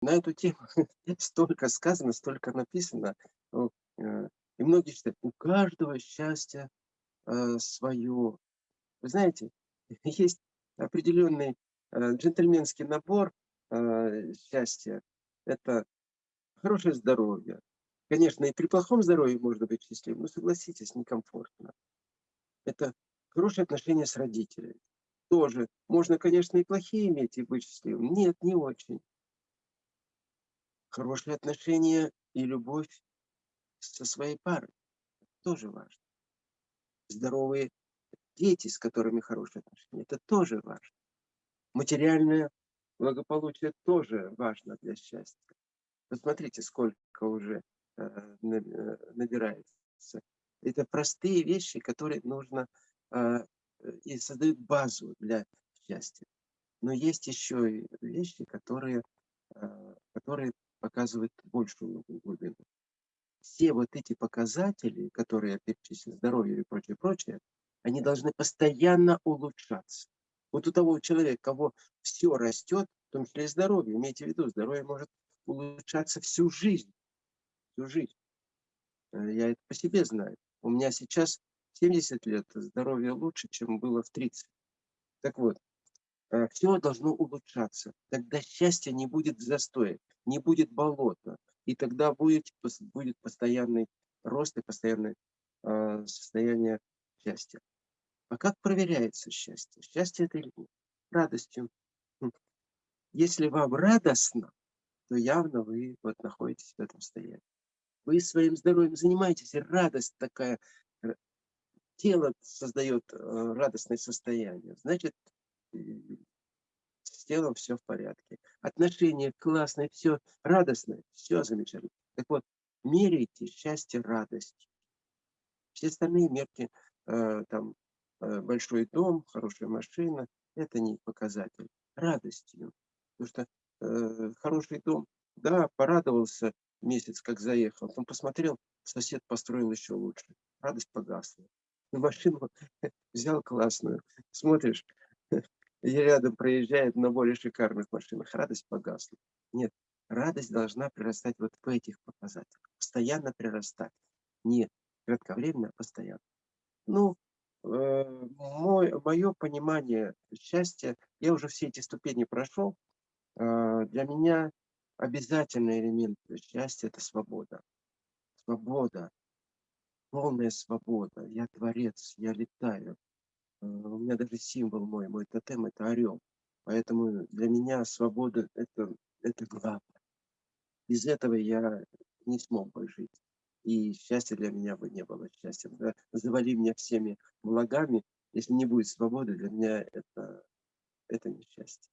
на эту тему столько сказано, столько написано. Э, и многие считают, у каждого счастье э, свое. Вы знаете, есть определенный э, джентльменский набор счастья. Это хорошее здоровье. Конечно, и при плохом здоровье можно быть счастливым, но согласитесь, некомфортно. Это хорошие отношения с родителями. Тоже. Можно, конечно, и плохие иметь, и быть счастливым. Нет, не очень. Хорошие отношения и любовь со своей парой. тоже важно. Здоровые дети, с которыми хорошие отношения. Это тоже важно. Материальное благополучие тоже важно для счастья. Посмотрите, сколько уже э, э, набирается. Это простые вещи, которые нужно э, и создают базу для счастья. Но есть еще вещи, которые, которые показывают большую глубину. Все вот эти показатели, которые я перечислил, здоровье и прочее, прочее, они должны постоянно улучшаться. Вот у того человека, кого все растет, в том числе и здоровье, имейте в виду, здоровье может улучшаться всю жизнь. Всю жизнь. Э, я это по себе знаю. У меня сейчас 70 лет, здоровье лучше, чем было в 30. Так вот, все должно улучшаться. Тогда счастья не будет в застое, не будет болота. И тогда будет, будет постоянный рост и постоянное э, состояние счастья. А как проверяется счастье? Счастье это или нет? Радостью. Хм. Если вам радостно, то явно вы вот находитесь в этом состоянии. Вы своим здоровьем занимаетесь, и радость такая, э, тело создает э, радостное состояние. Значит, с телом все в порядке. Отношения классные, все радостное, все замечательно. Так вот, меряйте счастье радостью. Все остальные мерки Э, там э, большой дом, хорошая машина, это не показатель. Радостью. Потому что э, хороший дом, да, порадовался месяц, как заехал, потом посмотрел, сосед построил еще лучше. Радость погасла. На машину взял классную, смотришь, и рядом проезжает на более шикарных машинах. Радость погасла. Нет, радость должна прирастать вот в этих показателях. Постоянно прирастать. Не кратковременно, а постоянно. Ну, э, мой, мое понимание счастья, я уже все эти ступени прошел. Э, для меня обязательный элемент счастья – это свобода. Свобода, полная свобода. Я творец, я летаю. Э, у меня даже символ мой, мой тотем – это орел. Поэтому для меня свобода – это, это главное. Без этого я не смог бы жить и счастья для меня бы не было счастьем. Завали меня всеми благами, если не будет свободы, для меня это, это не счастье.